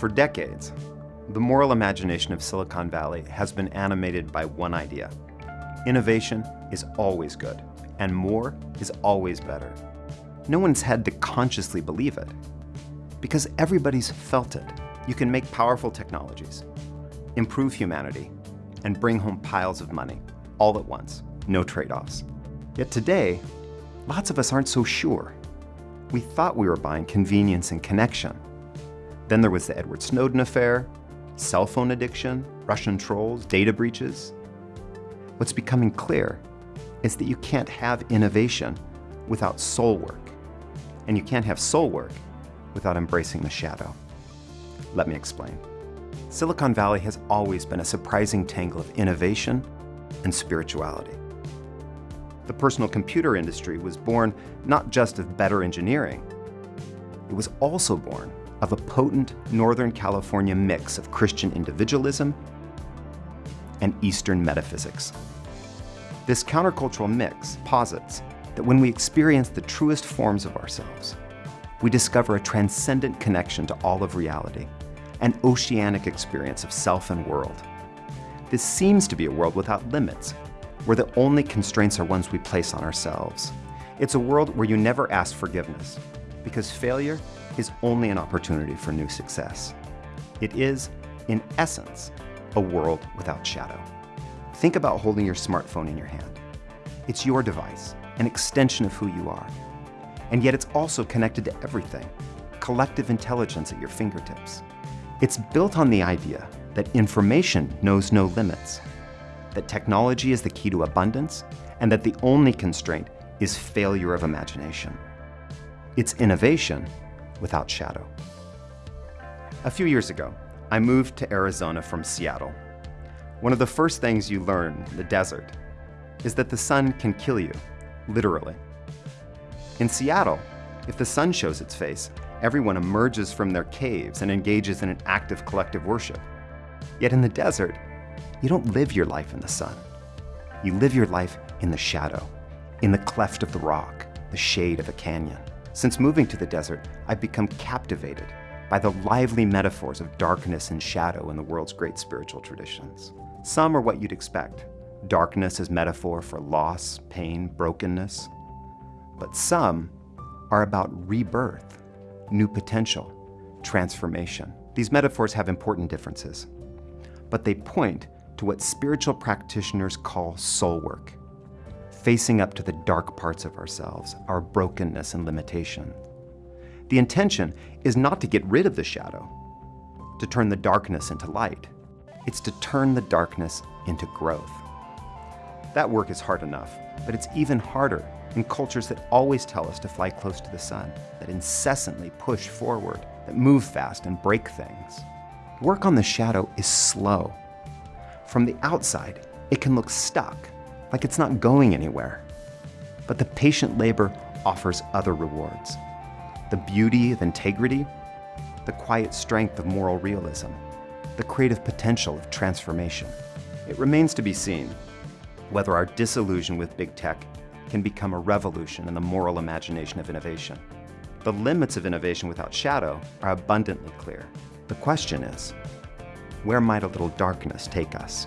For decades, the moral imagination of Silicon Valley has been animated by one idea. Innovation is always good, and more is always better. No one's had to consciously believe it, because everybody's felt it. You can make powerful technologies, improve humanity, and bring home piles of money, all at once, no trade-offs. Yet today, lots of us aren't so sure. We thought we were buying convenience and connection, then there was the Edward Snowden affair, cell phone addiction, Russian trolls, data breaches. What's becoming clear is that you can't have innovation without soul work. And you can't have soul work without embracing the shadow. Let me explain. Silicon Valley has always been a surprising tangle of innovation and spirituality. The personal computer industry was born not just of better engineering, it was also born of a potent Northern California mix of Christian individualism and Eastern metaphysics. This countercultural mix posits that when we experience the truest forms of ourselves, we discover a transcendent connection to all of reality, an oceanic experience of self and world. This seems to be a world without limits, where the only constraints are ones we place on ourselves. It's a world where you never ask forgiveness, because failure is only an opportunity for new success. It is, in essence, a world without shadow. Think about holding your smartphone in your hand. It's your device, an extension of who you are. And yet it's also connected to everything, collective intelligence at your fingertips. It's built on the idea that information knows no limits, that technology is the key to abundance, and that the only constraint is failure of imagination. It's innovation without shadow. A few years ago, I moved to Arizona from Seattle. One of the first things you learn in the desert is that the sun can kill you, literally. In Seattle, if the sun shows its face, everyone emerges from their caves and engages in an active collective worship. Yet in the desert, you don't live your life in the sun. You live your life in the shadow, in the cleft of the rock, the shade of a canyon. Since moving to the desert, I've become captivated by the lively metaphors of darkness and shadow in the world's great spiritual traditions. Some are what you'd expect. Darkness as metaphor for loss, pain, brokenness. But some are about rebirth, new potential, transformation. These metaphors have important differences, but they point to what spiritual practitioners call soul work facing up to the dark parts of ourselves, our brokenness and limitation. The intention is not to get rid of the shadow, to turn the darkness into light. It's to turn the darkness into growth. That work is hard enough, but it's even harder in cultures that always tell us to fly close to the sun, that incessantly push forward, that move fast and break things. Work on the shadow is slow. From the outside, it can look stuck, like it's not going anywhere. But the patient labor offers other rewards. The beauty of integrity, the quiet strength of moral realism, the creative potential of transformation. It remains to be seen whether our disillusion with big tech can become a revolution in the moral imagination of innovation. The limits of innovation without shadow are abundantly clear. The question is, where might a little darkness take us?